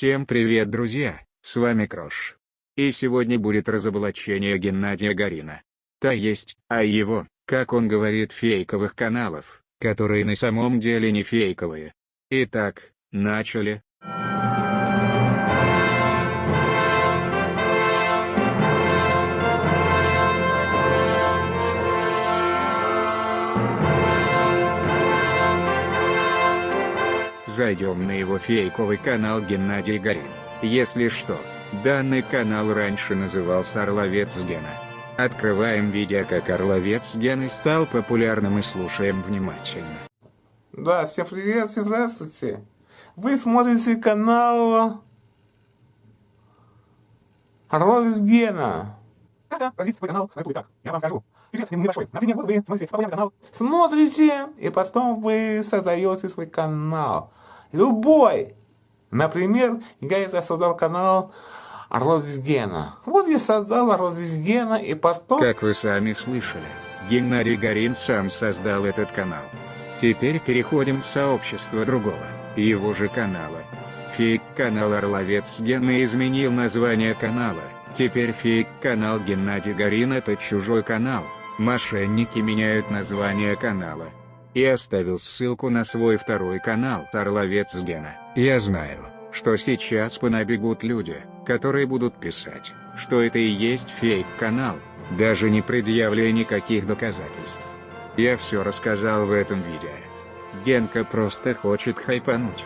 Всем привет друзья, с вами Крош. И сегодня будет разоблачение Геннадия Горина. То есть, а его, как он говорит фейковых каналов, которые на самом деле не фейковые. Итак, начали. Зайдем на его фейковый канал Геннадий Горин. Если что, данный канал раньше назывался Орловец Гена. Открываем видео как Орловец Гены стал популярным и слушаем внимательно. Да, всем привет, всем здравствуйте. Вы смотрите канал Орловец Гена. Развить свой канал на YouTube как? Я вам скажу. Секрет небольшой. Например, вот вы смотрите популярный канал. Смотрите, и потом вы создаете свой канал. Любой. Например, я создал канал Орлов Гена. Вот я создал Орлов Гена, и потом... Как вы сами слышали, Геннадий Горин сам создал этот канал. Теперь переходим в сообщество другого, его же канала. Фейк-канал Орловец Гена изменил название канала, теперь фейк-канал Геннадий Горин это чужой канал, мошенники меняют название канала. И оставил ссылку на свой второй канал Орловец Гена. Я знаю, что сейчас понабегут люди, которые будут писать, что это и есть фейк-канал, даже не предъявляя никаких доказательств. Я все рассказал в этом видео. Генка просто хочет хайпануть.